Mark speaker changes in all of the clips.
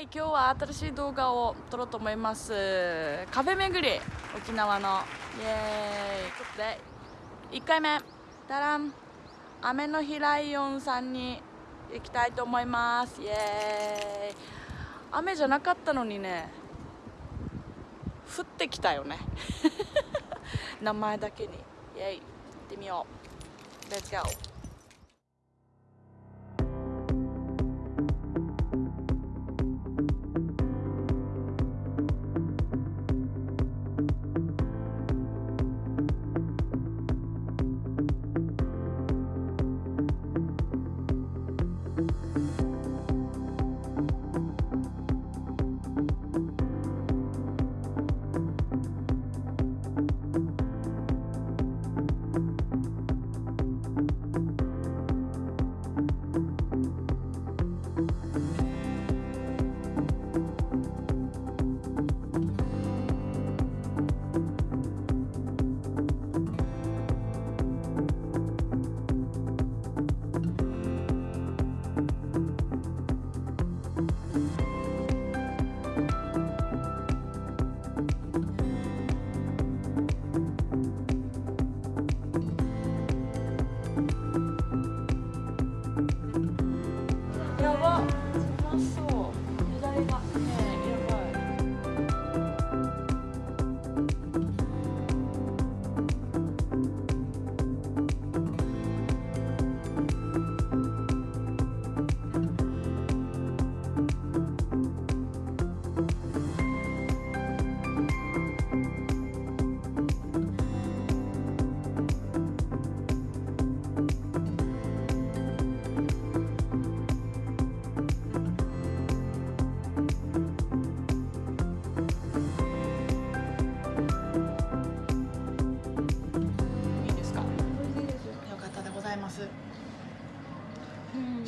Speaker 1: イ今日は新しい動画を撮ろうと思います。カフェ巡り沖縄の。イエーイ。で1回目。ダラン。雨の日ライオンさんに行きたいと思います。イエーイ。雨じゃなかったのにね。降ってきたよね。名前だけに。イエーイ。行ってみよう。Let's go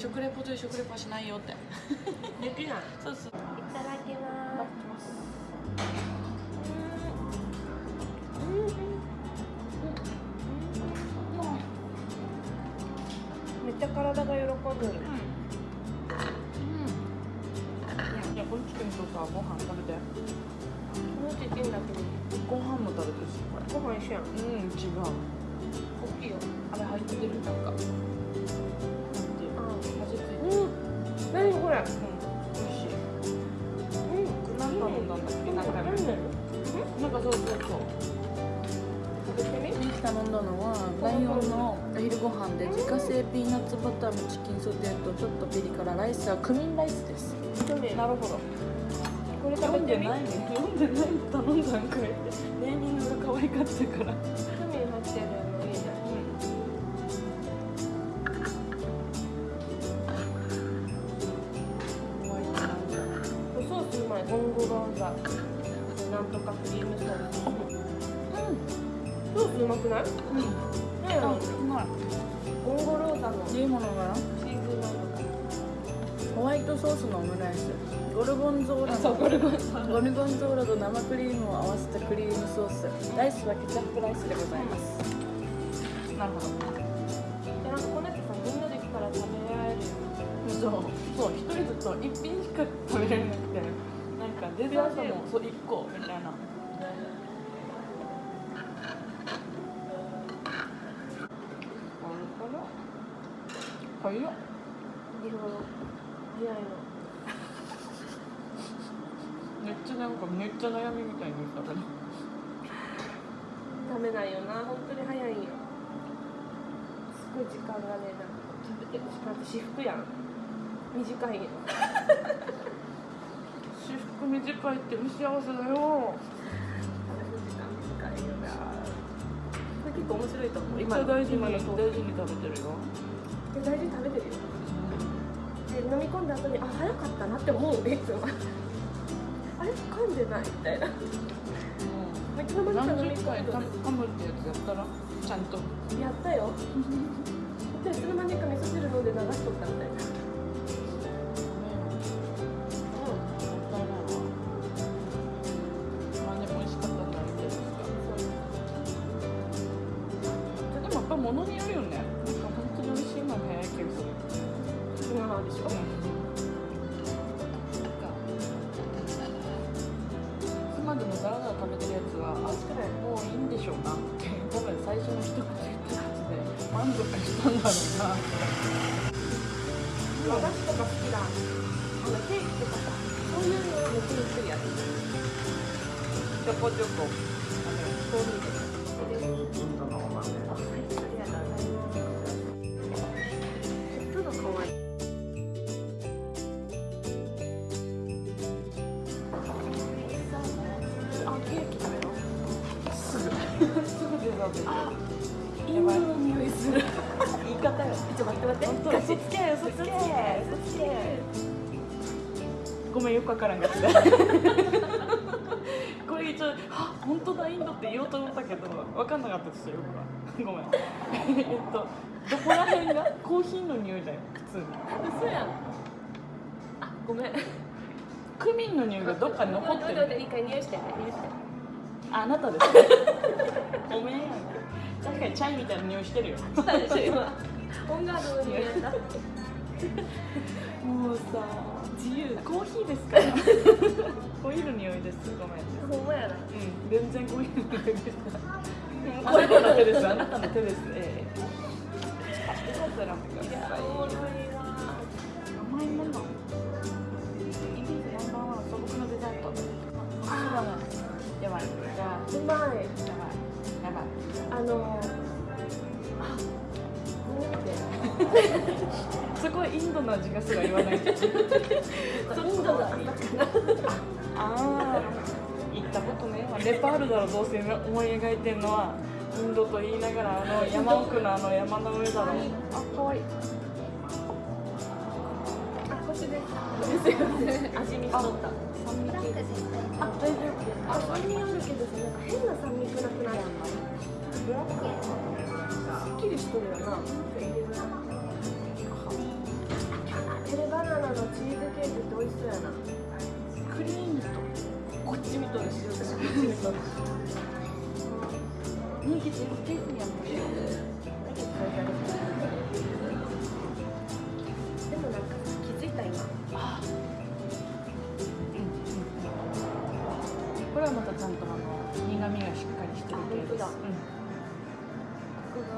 Speaker 1: 食レポという食レポはしないよって。
Speaker 2: できない。
Speaker 1: そうそう。い
Speaker 2: ただきます。めっちゃ体が喜ぶ、うん、い
Speaker 1: やこのチキンとさご飯食べて
Speaker 2: このチキンだけど
Speaker 1: ご飯も食べてるしこれ
Speaker 2: ご飯一緒やん。
Speaker 1: うん。違う
Speaker 2: 大きいよ
Speaker 1: あれ入ってるなん。か
Speaker 2: 食べたん
Speaker 1: だっけなん。かなん。かそうそうそう
Speaker 2: 食べてみ
Speaker 1: ミキ頼ん。だのはライオンのお昼ご飯で自家製ピーナッツバターのチキンソテーとちょっとピリ辛ライスはクミンライスですなるほど
Speaker 2: これ食べてみ
Speaker 1: 読ん。でないね読ん。でない頼ん。だん。かいってネーミングが可愛かったから
Speaker 2: くない？うん。ねえ
Speaker 1: あうまい
Speaker 2: ゴンゴローザの
Speaker 1: いいものが
Speaker 2: チーズなん。とか
Speaker 1: ホワイトソースのオムライスゴルゴンゾーラの
Speaker 2: そうゴルゴンゾーラ
Speaker 1: ゴルゴンゾーラと生クリームを合わせたクリームソースライスはケチャップライスでございますなるほど
Speaker 2: でなん。かこのやつさみん。なで来たら食べられるよ
Speaker 1: そうそう一人ずつ一品しか食べれなくてなん。かデザートもそう一個みたいな早っ。
Speaker 2: 早いの
Speaker 1: めっちゃなんかめっちゃ悩みみたいに言った。けど
Speaker 2: 食べないよな。本当に早いんよ。すごい時間がねなんか食べてる時間って私服やん。短いよ。
Speaker 1: 私服短いって不幸せだよ。
Speaker 2: 食べる時間短いよな。これ結構面白いと思う。
Speaker 1: めっちゃ大事に大事に食べてるよ
Speaker 2: で大事に食べてるよで飲み込んだ後にあ早かったなって思ういつもあれ噛んでないみたいな。めっちゃ飲ま
Speaker 1: 何
Speaker 2: 飲み
Speaker 1: 十回
Speaker 2: 込んで
Speaker 1: 噛むってやつやったらちゃんと。
Speaker 2: やったよ。でいつの間にか味噌汁飲んで流しとったみたいな。
Speaker 1: 物によるよね結構つながでしょ、うん、今でもザラザラ食べてるやつはあくらいもうい
Speaker 2: いんでしょ
Speaker 1: うかって多分最初の一口一口で満足したんだろうな。
Speaker 2: 和菓子とか好きだあのケーキとかそういうのを抜きくや
Speaker 1: つちょこちょこ。
Speaker 2: あのそういうの
Speaker 1: 出て
Speaker 2: あインドの匂いする
Speaker 1: 言い方よ
Speaker 2: ちょっと待って待って
Speaker 1: 本当
Speaker 2: ガチ
Speaker 1: 嘘つけ嘘つけ
Speaker 2: 嘘つけ嘘つけ
Speaker 1: ごめんよくわからんかったこれ一応あ本当だインドって言おうと思ったけどわかんなかったです。よ僕はごめんえっとどこら辺がコーヒーの匂いだよ普通に
Speaker 2: 嘘やんあごめん
Speaker 1: クミンの匂いがどっかに残ってる
Speaker 2: 待って待って一回匂いして匂いして
Speaker 1: ああなたですね ごめん確かにチャイみたいな匂いしてるよ。
Speaker 2: したでしょ今。オンガードの匂いやった。
Speaker 1: もうさ自由。コーヒーですから。コーヒーの匂いです。ごめん。
Speaker 2: ほんまやな。
Speaker 1: うん全然コーヒーの匂いでしたあなたの手ですあなたの手ですええ甘いもの。イナンバーワン素朴なデザート。あやばい。じゃあ
Speaker 2: うまい。
Speaker 1: やばいやばい
Speaker 2: あのあ見て
Speaker 1: すごいインドの味がすら言わない
Speaker 2: インドの朝かな
Speaker 1: ああ行ったことねまあネパールだろどうせ思い描いて。んのはインドと言いながらあの山奥のあの山の上だろあ可愛い
Speaker 2: いでですよね味見しとった
Speaker 1: 酸味系
Speaker 2: あ大丈夫あ酸味あるけどさなんか変な酸味くなくない。ブラックすっきりしとるよなテレバナナのチーズケーキって美味しそうやな
Speaker 1: クリームとこっち見とるし私こっち見とるし人気ってケーキやもん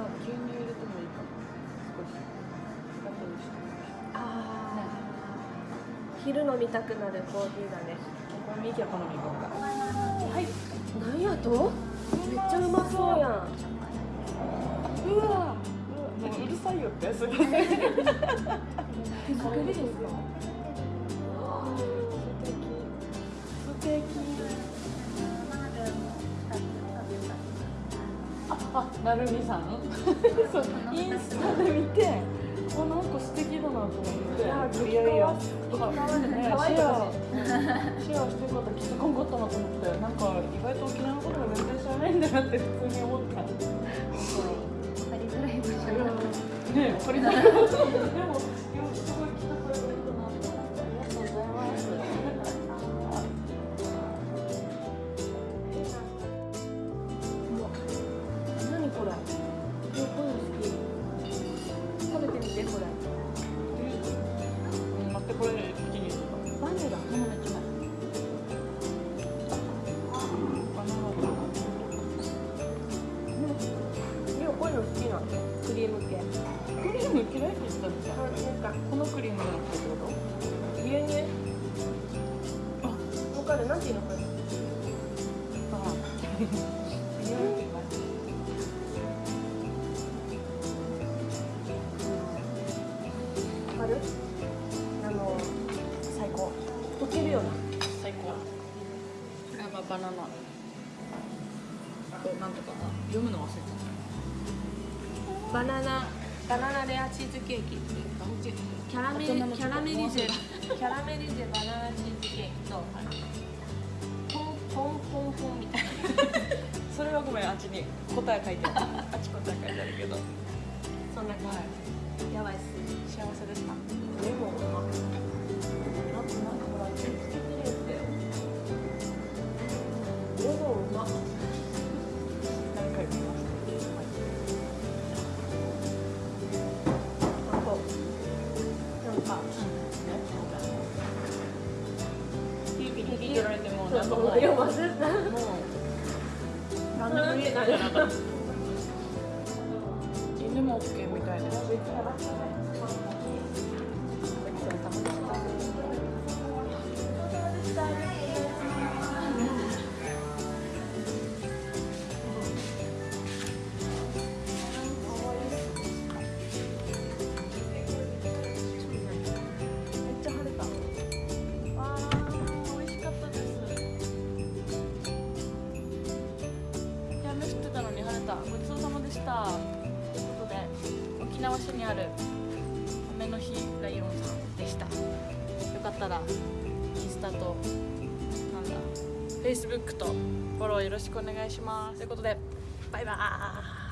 Speaker 1: ここが牛乳入れてもいいかも少し後でしてみましょう
Speaker 2: あ昼飲みたくなるコーヒーだね。
Speaker 1: これ右は好み行こうかはい。
Speaker 2: なんやとめっちゃうまそうやん
Speaker 1: うわもううるさいよって。すごい。
Speaker 2: 手作りですか
Speaker 1: なるみさん？そうインスタで見てあなんか素敵だなと思って。
Speaker 2: いや
Speaker 1: ねシェア。シェアしてる方気づかんかったなと思って。なんか意外と沖縄のことが全然知らないんだなって普通に思った。
Speaker 3: わかりづらい場所が
Speaker 1: ねえ、わかりづらい。でも、すごいあ
Speaker 2: わかるなんていうのこれ
Speaker 1: と。ああ。匂いって言わ
Speaker 2: かるあの
Speaker 1: 最高。
Speaker 2: 溶けるような
Speaker 1: 最高。これはまあ、バナナあ。と、なんとかな。読むの忘れて
Speaker 2: バナナバナナレアチーズケーキキャラメリキャラメリゼキャラメリゼバナナチーズケーキとポンポンポンみたいな
Speaker 1: た。それはごめん、あっちに答え書いてある。あっち答え書いてあるけど。
Speaker 2: そんな感
Speaker 1: はい。
Speaker 2: じやばいっす
Speaker 1: 幸せでした。
Speaker 2: でもなんかほらチーズケーキレースだよレモンうま
Speaker 1: 何回し
Speaker 2: なんか
Speaker 1: ピーピーピーってやられてもなんともない。
Speaker 2: いや
Speaker 1: もう何でも言え ないじゃなかった犬も OK みたいですったらインスタとなんだ Facebook とフォローよろしくお願いします。ということでバイバーイ。